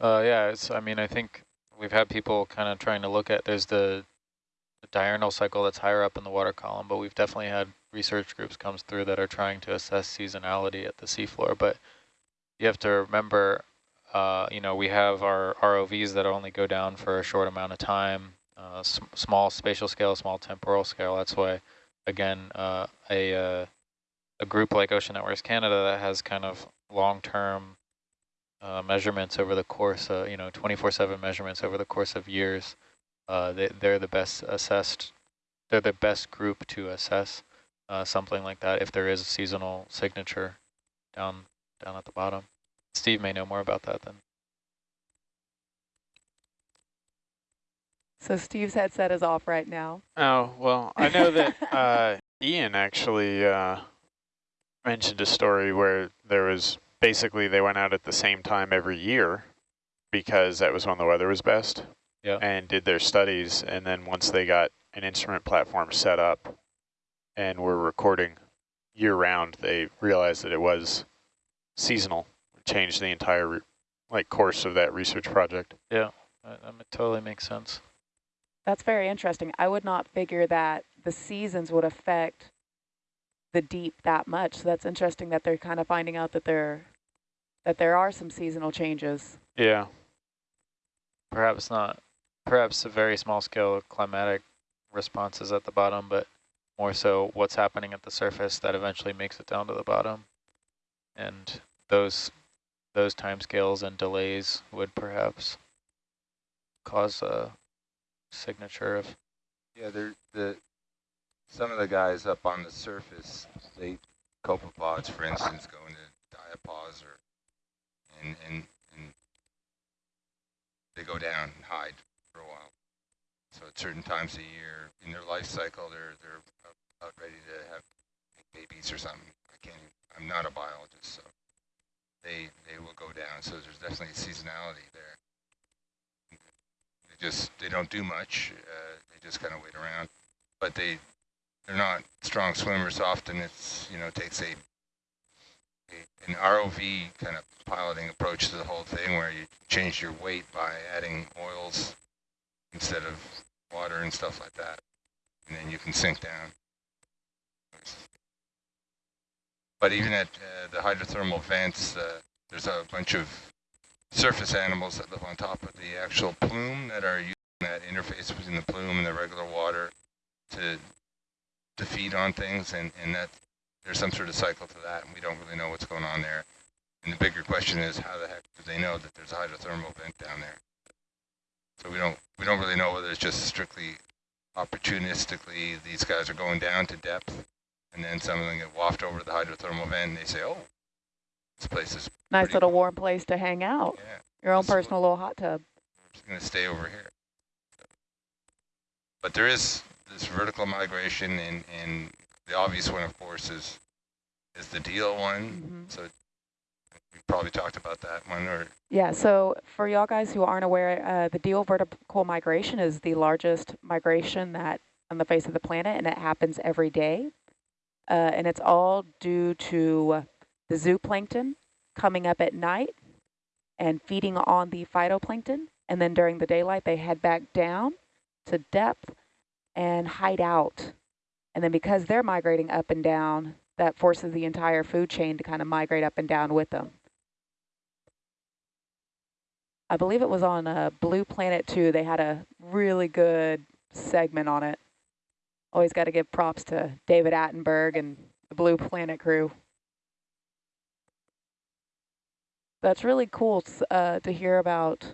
Uh, yeah, it's, I mean, I think we've had people kind of trying to look at, there's the, the diurnal cycle that's higher up in the water column, but we've definitely had research groups comes through that are trying to assess seasonality at the seafloor. But you have to remember, uh, you know, we have our ROVs that only go down for a short amount of time, uh, small spatial scale, small temporal scale. That's why, again, uh, a, uh, a group like Ocean Networks Canada that has kind of long-term uh, measurements over the course, of, you know, 24-7 measurements over the course of years, uh, they, they're the best assessed, they're the best group to assess uh, something like that if there is a seasonal signature down down at the bottom. Steve may know more about that then. So Steve's headset is off right now. Oh, well, I know that uh, Ian actually uh, mentioned a story where there was basically they went out at the same time every year because that was when the weather was best. Yeah. And did their studies, and then once they got an instrument platform set up and were recording year round, they realized that it was seasonal, changed the entire like course of that research project. Yeah, that, that totally makes sense. That's very interesting. I would not figure that the seasons would affect the deep that much. So that's interesting that they're kind of finding out that there that there are some seasonal changes. Yeah. Perhaps not. Perhaps a very small scale climatic responses at the bottom, but more so what's happening at the surface that eventually makes it down to the bottom. And those those timescales and delays would perhaps cause a signature of yeah they're the some of the guys up on the surface they copepods for instance go into diapause or and and and they go down and hide for a while so at certain times of year in their life cycle they're they're about ready to have babies or something i can't even, i'm not a biologist so they they will go down. So there's definitely seasonality there. They just they don't do much. Uh, they just kind of wait around, but they they're not strong swimmers. Often it's you know takes a an ROV kind of piloting approach to the whole thing where you change your weight by adding oils instead of water and stuff like that, and then you can sink down. But even at uh, the hydrothermal vents, uh, there's a bunch of surface animals that live on top of the actual plume that are using that interface between the plume and the regular water to to feed on things, and, and that there's some sort of cycle to that, and we don't really know what's going on there. And the bigger question is, how the heck do they know that there's a hydrothermal vent down there? So we don't we don't really know whether it's just strictly opportunistically these guys are going down to depth and then some of them get wafted over the hydrothermal vent, and they say, "Oh, this place is nice little warm place to hang out. Yeah, your own personal little hot tub. I'm just gonna stay over here." But there is this vertical migration, and and the obvious one, of course, is is the diel one. Mm -hmm. So we probably talked about that one, or yeah. So for y'all guys who aren't aware, uh, the diel vertical migration is the largest migration that on the face of the planet, and it happens every day uh, and it's all due to the zooplankton coming up at night and feeding on the phytoplankton. And then during the daylight, they head back down to depth and hide out. And then because they're migrating up and down, that forces the entire food chain to kind of migrate up and down with them. I believe it was on uh, Blue Planet 2. They had a really good segment on it. Always got to give props to David Attenborough and the Blue Planet crew. That's really cool uh, to hear about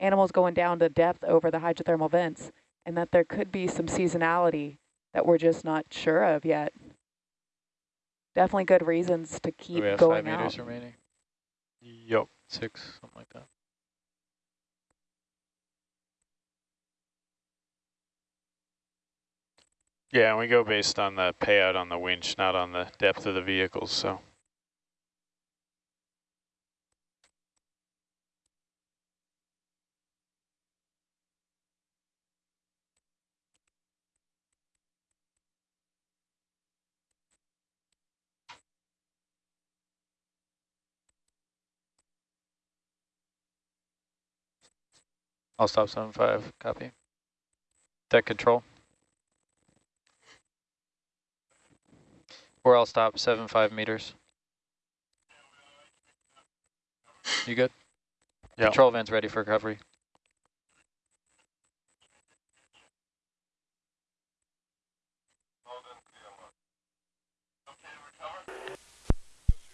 animals going down to depth over the hydrothermal vents and that there could be some seasonality that we're just not sure of yet. Definitely good reasons to keep we have going five meters out. remaining? Yep, six, something like that. Yeah, and we go based on the payout on the winch, not on the depth of the vehicles, so. I'll stop seven five. Copy. Deck control. Or I'll stop seven five meters. You good? Yeah. Control van's ready for recovery.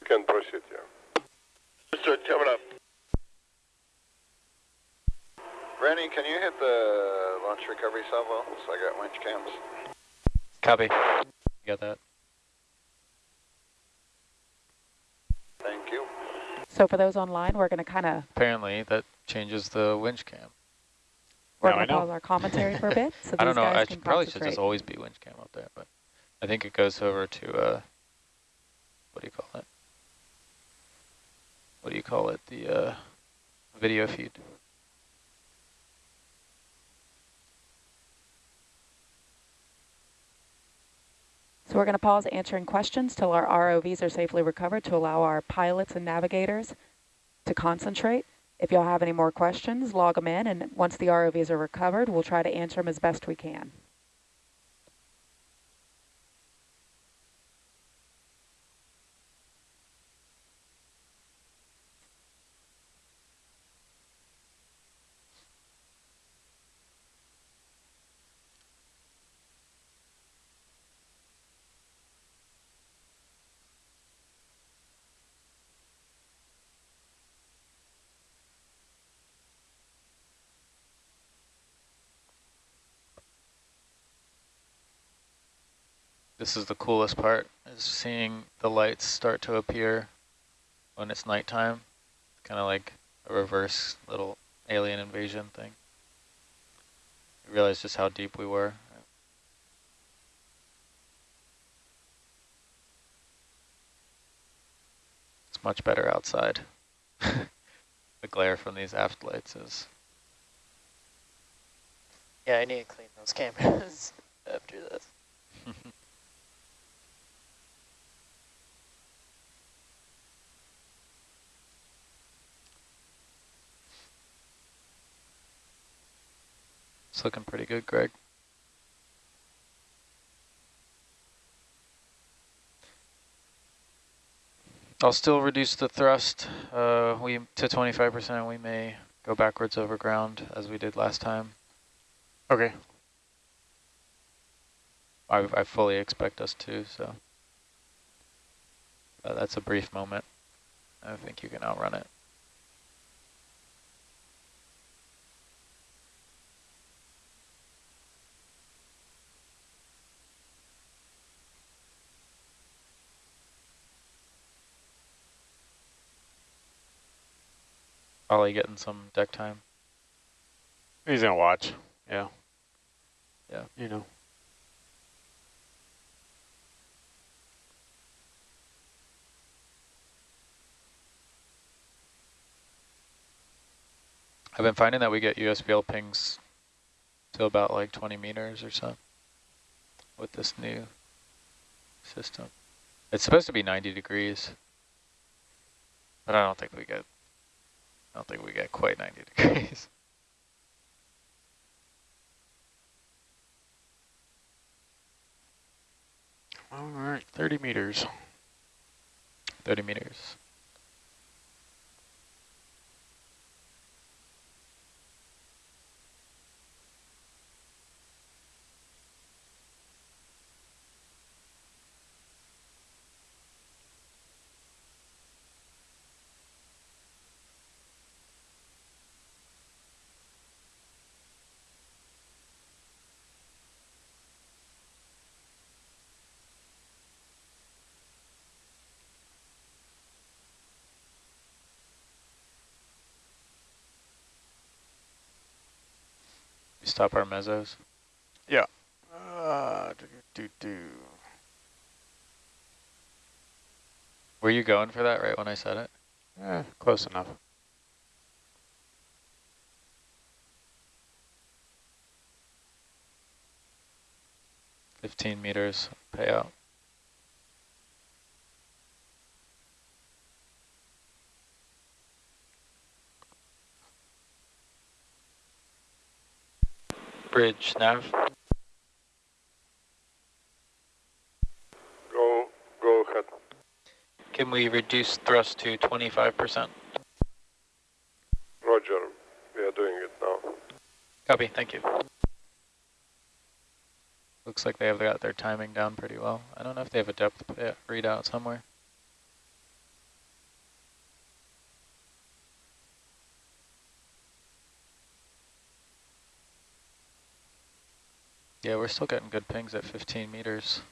You can proceed, yeah. Mr. coming up. Rennie, can you hit the launch recovery salvo? So I got winch cams. Copy. You got that? Thank you. So for those online, we're going to kind of Apparently that changes the winch cam. we're going to know. pause our commentary for a bit. So I don't know. guys I should, probably should just always be winch cam up there, but I think it goes over to uh, what do you call it? What do you call it? The uh, video feed. So we're going to pause answering questions till our ROVs are safely recovered to allow our pilots and navigators to concentrate. If y'all have any more questions, log them in, and once the ROVs are recovered, we'll try to answer them as best we can. This is the coolest part, is seeing the lights start to appear when it's nighttime. Kind of like a reverse little alien invasion thing. You realize just how deep we were. It's much better outside. the glare from these aft lights is Yeah, I need to clean those cameras after this. It's looking pretty good, Greg. I'll still reduce the thrust uh, we to 25%. and We may go backwards over ground as we did last time. Okay. I, I fully expect us to, so. Uh, that's a brief moment. I think you can outrun it. Ollie getting some deck time. He's gonna watch. Yeah. Yeah. You know. I've been finding that we get USBL pings to about like 20 meters or so with this new system. It's supposed to be 90 degrees, but I don't think we get, I don't think we got quite 90 degrees. All right, 30 meters. 30 meters. Stop our mezzos. Uh, do, do, do. Were you going for that right when I said it? Eh, close enough. Fifteen meters payout. Bridge, nav. Go, go ahead. Can we reduce thrust to 25%? Roger, we are doing it now. Copy, thank you. Looks like they have got their timing down pretty well. I don't know if they have a depth readout somewhere. Yeah, we're still getting good pings at 15 meters.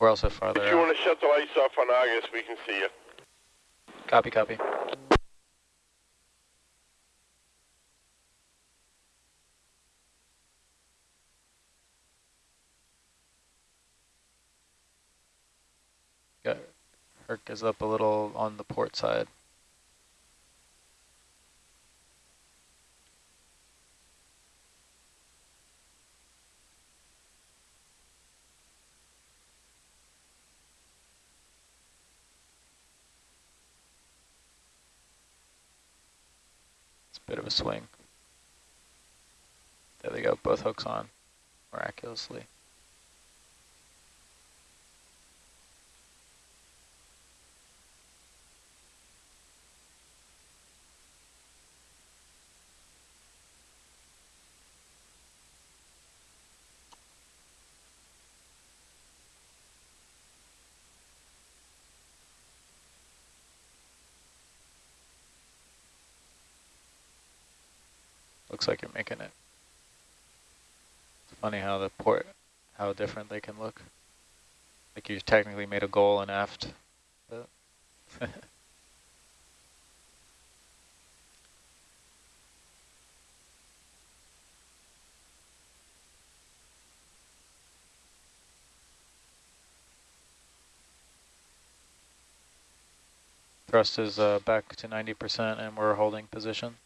We're also farther If you out. want to shut the lights off on Argus, we can see you. Copy, copy. Got Herc is up a little on the port side. It's a bit of a swing. There they go, both hooks on, miraculously. Looks like you're making it. It's funny how the port, how different they can look. Like you've technically made a goal and aft. But Thrust is uh, back to 90% and we're holding position.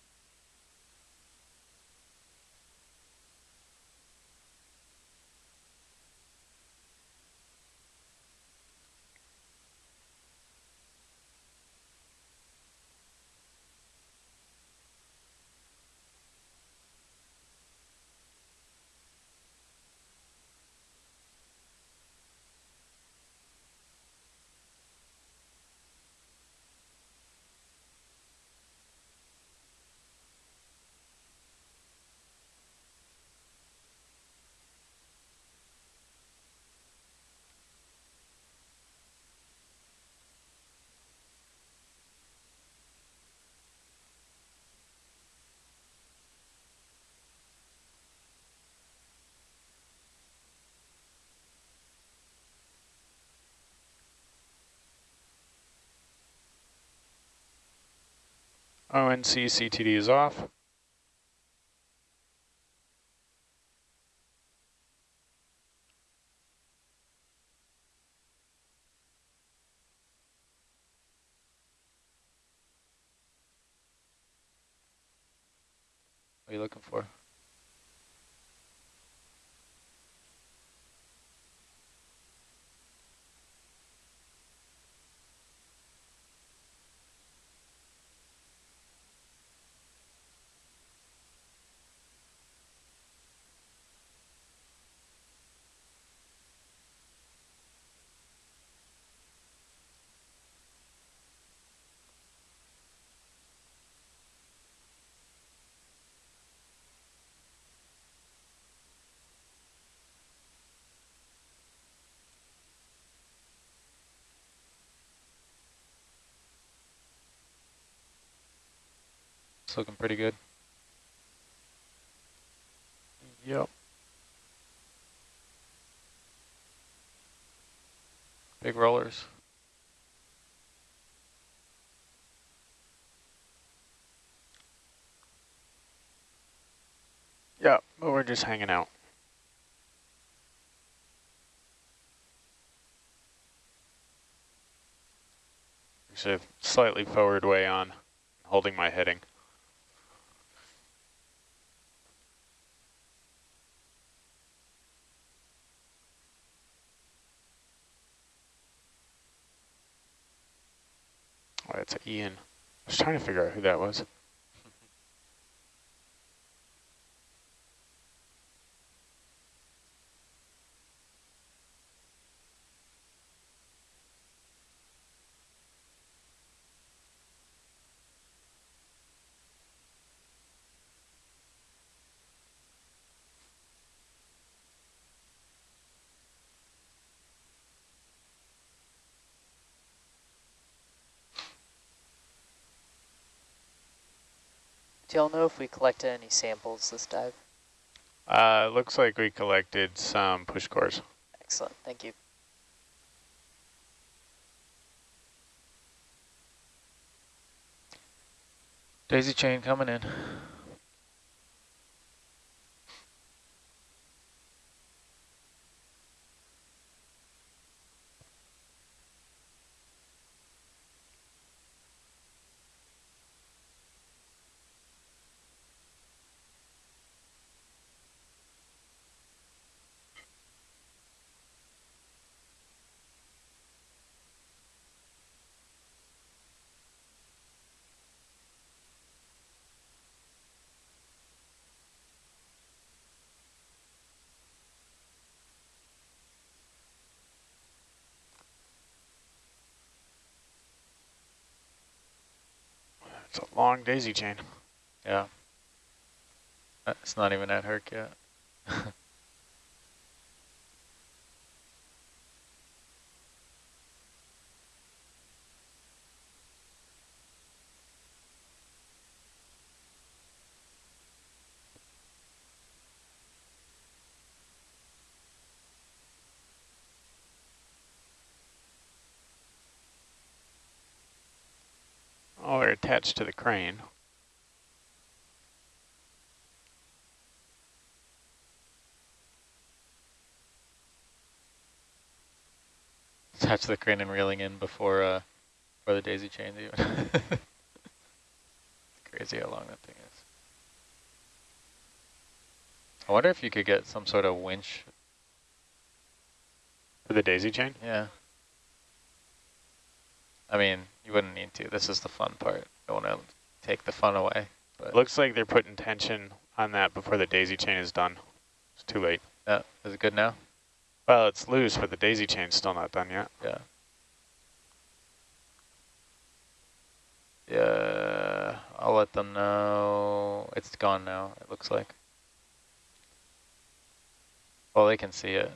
ONC CTD is off. What are you looking for? It's looking pretty good. Yep. Big rollers. Yep, but we're just hanging out. Actually, slightly forward way on, holding my heading. Ian. I was trying to figure out who that was. Do y'all know if we collected any samples this dive? Uh, looks like we collected some push cores. Excellent, thank you. Daisy chain coming in. It's a long daisy chain. Yeah. It's not even at Herc yet. Oh, they're attached to the crane. Attach the crane and reeling in before uh before the daisy chain even. Crazy how long that thing is. I wonder if you could get some sort of winch. For the daisy chain? Yeah. I mean, you wouldn't need to. This is the fun part. Don't want to take the fun away. But Looks like they're putting tension on that before the daisy chain is done. It's too late. yeah, is it good now? Well, it's loose, but the daisy chain's still not done yet. Yeah. Yeah, I'll let them know. It's gone now, it looks like. Well, they can see it.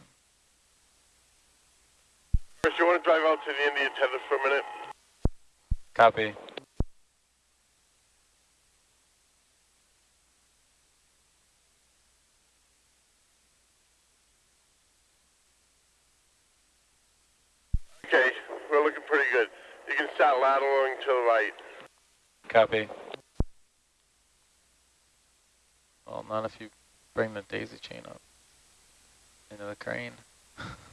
Chris, you want to drive out to the Indian tether for a minute? Copy. Okay, we're looking pretty good. You can start lateraling to the right. Copy. Well, not if you bring the daisy chain up into the crane.